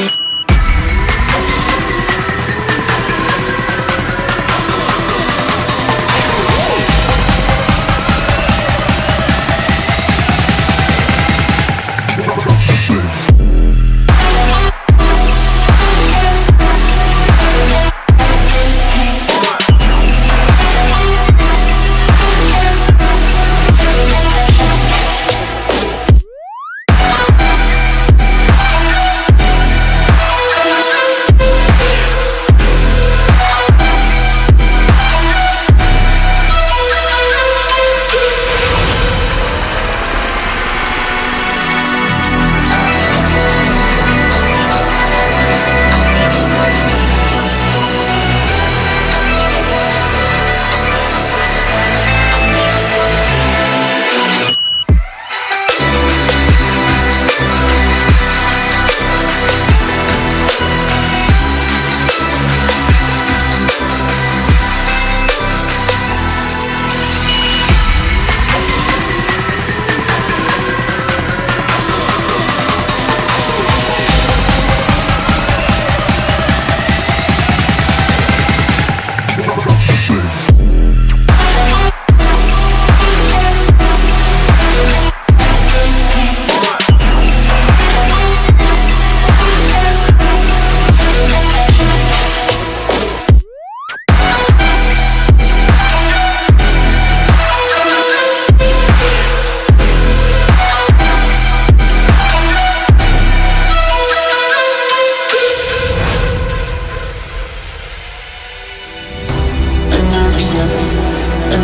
Another step,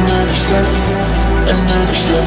another step, another step.